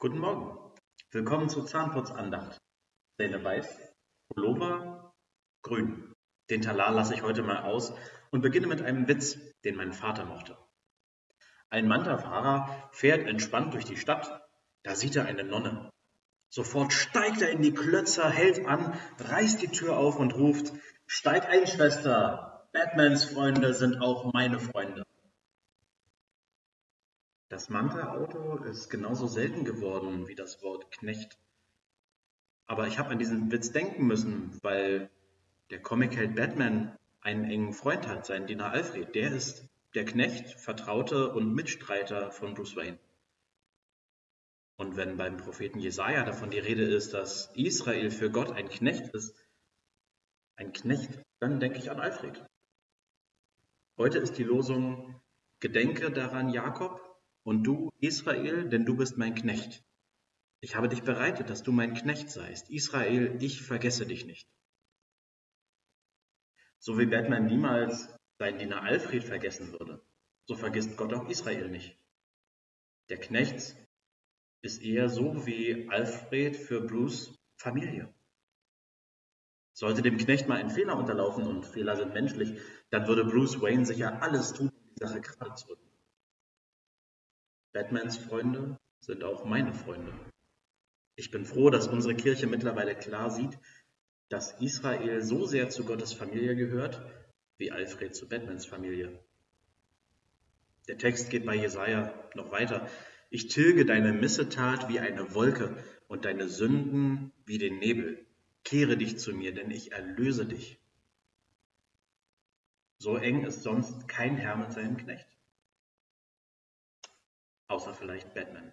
Guten Morgen. Willkommen zur Zahnputzandacht. Zähne weiß, Pullover grün. Den Talar lasse ich heute mal aus und beginne mit einem Witz, den mein Vater mochte. Ein Manta-Fahrer fährt entspannt durch die Stadt. Da sieht er eine Nonne. Sofort steigt er in die Klötzer, hält an, reißt die Tür auf und ruft, Steig ein, Schwester! Batmans Freunde sind auch meine Freunde. Das Manta-Auto ist genauso selten geworden wie das Wort Knecht. Aber ich habe an diesen Witz denken müssen, weil der Comicheld Batman einen engen Freund hat, seinen Diener Alfred. Der ist der Knecht, Vertraute und Mitstreiter von Bruce Wayne. Und wenn beim Propheten Jesaja davon die Rede ist, dass Israel für Gott ein Knecht ist, ein Knecht, dann denke ich an Alfred. Heute ist die Losung Gedenke daran, Jakob, und du, Israel, denn du bist mein Knecht. Ich habe dich bereitet, dass du mein Knecht seist. Israel, ich vergesse dich nicht. So wie Batman niemals seinen Diener Alfred vergessen würde, so vergisst Gott auch Israel nicht. Der Knecht ist eher so wie Alfred für Bruce Familie. Sollte dem Knecht mal ein Fehler unterlaufen und Fehler sind menschlich, dann würde Bruce Wayne sicher alles tun, um die Sache gerade zu rücken. Batmans Freunde sind auch meine Freunde. Ich bin froh, dass unsere Kirche mittlerweile klar sieht, dass Israel so sehr zu Gottes Familie gehört, wie Alfred zu Batmans Familie. Der Text geht bei Jesaja noch weiter. Ich tilge deine Missetat wie eine Wolke und deine Sünden wie den Nebel. Kehre dich zu mir, denn ich erlöse dich. So eng ist sonst kein Herr mit seinem Knecht außer vielleicht Batman.